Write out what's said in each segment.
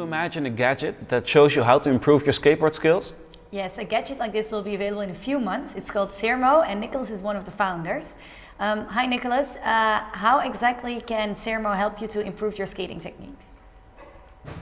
you imagine a gadget that shows you how to improve your skateboard skills? Yes, a gadget like this will be available in a few months. It's called Sermo and Nicholas is one of the founders. Um, hi Nicholas, uh, how exactly can Sermo help you to improve your skating techniques?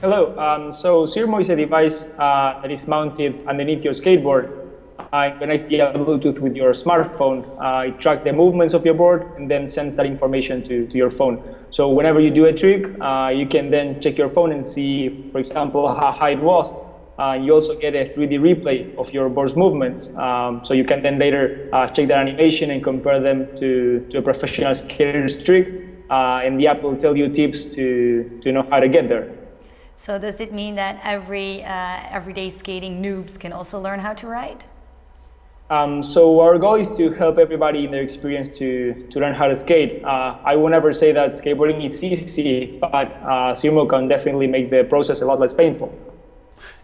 Hello, um, so Sermo is a device uh, that is mounted underneath your skateboard. Uh, connects via Bluetooth with your smartphone. Uh, it tracks the movements of your board and then sends that information to, to your phone. So whenever you do a trick, uh, you can then check your phone and see, for example, how high it was. Uh, you also get a 3D replay of your board's movements. Um, so you can then later uh, check that animation and compare them to, to a professional skater's trick. Uh, and the app will tell you tips to, to know how to get there. So does it mean that every everyday skating noobs can also learn how to ride? Um, so our goal is to help everybody in their experience to, to learn how to skate. Uh, I will never say that skateboarding is easy, but uh, can definitely make the process a lot less painful.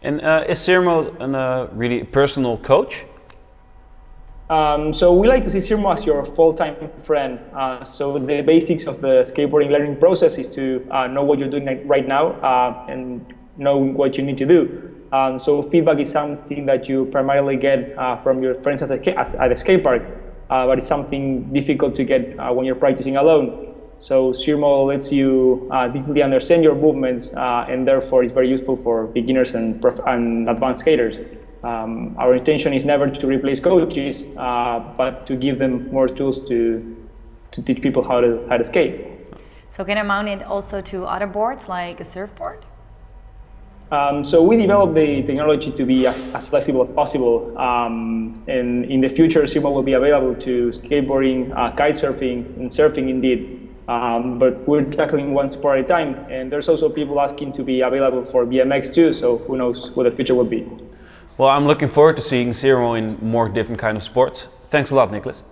And uh, is Sermo a uh, really personal coach? Um, so we like to see Sermo as your full-time friend. Uh, so the basics of the skateboarding learning process is to uh, know what you're doing right now uh, and know what you need to do. Um, so feedback is something that you primarily get uh, from your friends at a, at a skate park, uh, but it's something difficult to get uh, when you're practicing alone. So Sermo lets you deeply understand your movements, and therefore it's very useful for beginners and, and advanced skaters. Um, our intention is never to replace coaches, uh, but to give them more tools to, to teach people how to, how to skate. So can I mount it also to other boards like a surfboard? Um, so we developed the technology to be as, as flexible as possible. Um, and in the future, Sermo will be available to skateboarding, uh, kite surfing, and surfing indeed. Um, but we're tackling one sport at a time. And there's also people asking to be available for BMX too, so who knows what the future will be. Well, I'm looking forward to seeing Sermo in more different kind of sports. Thanks a lot, Nicholas.